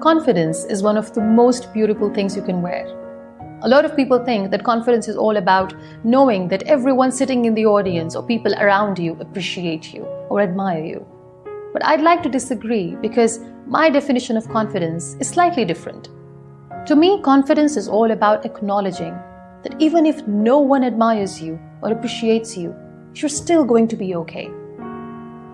Confidence is one of the most beautiful things you can wear. A lot of people think that confidence is all about knowing that everyone sitting in the audience or people around you appreciate you or admire you. But I'd like to disagree because my definition of confidence is slightly different. To me, confidence is all about acknowledging that even if no one admires you or appreciates you, you're still going to be okay.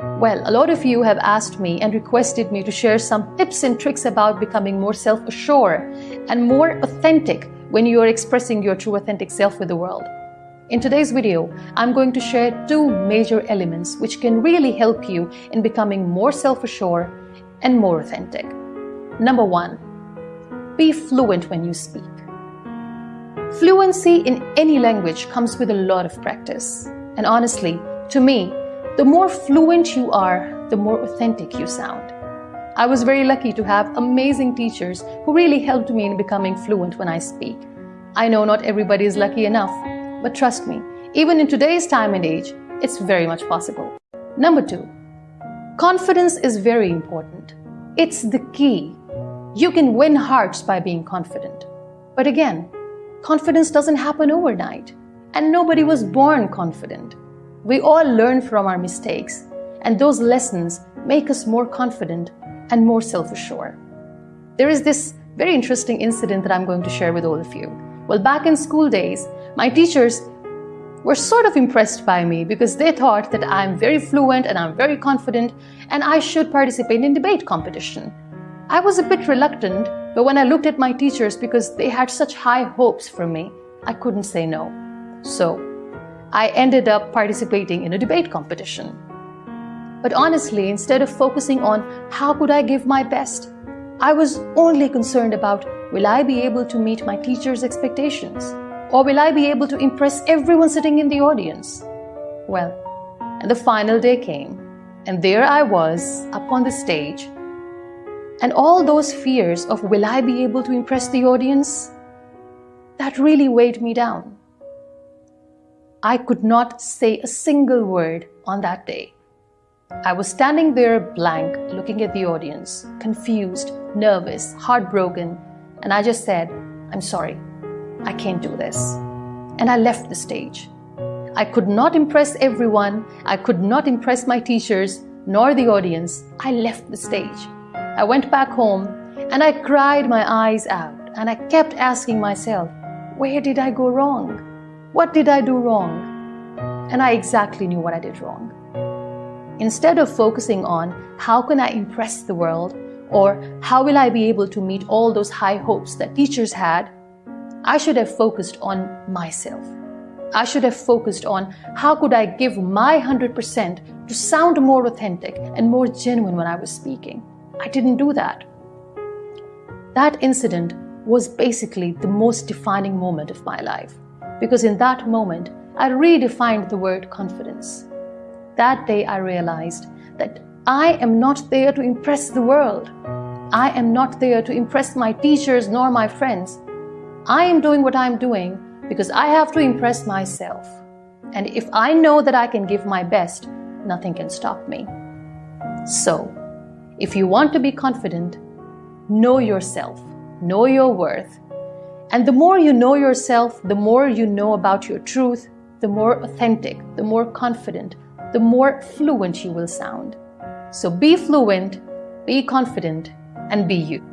Well, a lot of you have asked me and requested me to share some tips and tricks about becoming more self-assured and more authentic when you are expressing your true authentic self with the world. In today's video, I'm going to share two major elements which can really help you in becoming more self-assured and more authentic. Number one, be fluent when you speak. Fluency in any language comes with a lot of practice. And honestly, to me, the more fluent you are, the more authentic you sound. I was very lucky to have amazing teachers who really helped me in becoming fluent when I speak. I know not everybody is lucky enough, but trust me, even in today's time and age, it's very much possible. Number two, confidence is very important. It's the key. You can win hearts by being confident. But again, confidence doesn't happen overnight, and nobody was born confident. We all learn from our mistakes, and those lessons make us more confident and more self-assured. There is this very interesting incident that I'm going to share with all of you. Well, back in school days, my teachers were sort of impressed by me because they thought that I'm very fluent and I'm very confident and I should participate in debate competition. I was a bit reluctant, but when I looked at my teachers because they had such high hopes for me, I couldn't say no. So I ended up participating in a debate competition. But honestly, instead of focusing on how could I give my best, I was only concerned about will I be able to meet my teacher's expectations? Or will I be able to impress everyone sitting in the audience? Well, and the final day came, and there I was up on the stage. And all those fears of will I be able to impress the audience? That really weighed me down. I could not say a single word on that day. I was standing there blank, looking at the audience, confused, nervous, heartbroken, and I just said, I'm sorry, I can't do this. And I left the stage. I could not impress everyone, I could not impress my teachers, nor the audience. I left the stage. I went back home and I cried my eyes out and I kept asking myself, where did I go wrong? What did I do wrong? And I exactly knew what I did wrong. Instead of focusing on how can I impress the world or how will I be able to meet all those high hopes that teachers had, I should have focused on myself. I should have focused on how could I give my 100% to sound more authentic and more genuine when I was speaking. I didn't do that. That incident was basically the most defining moment of my life because in that moment, I redefined the word confidence. That day I realized that I am not there to impress the world. I am not there to impress my teachers nor my friends. I am doing what I'm doing because I have to impress myself. And if I know that I can give my best, nothing can stop me. So, if you want to be confident, know yourself, know your worth, and the more you know yourself, the more you know about your truth, the more authentic, the more confident, the more fluent you will sound. So be fluent, be confident, and be you.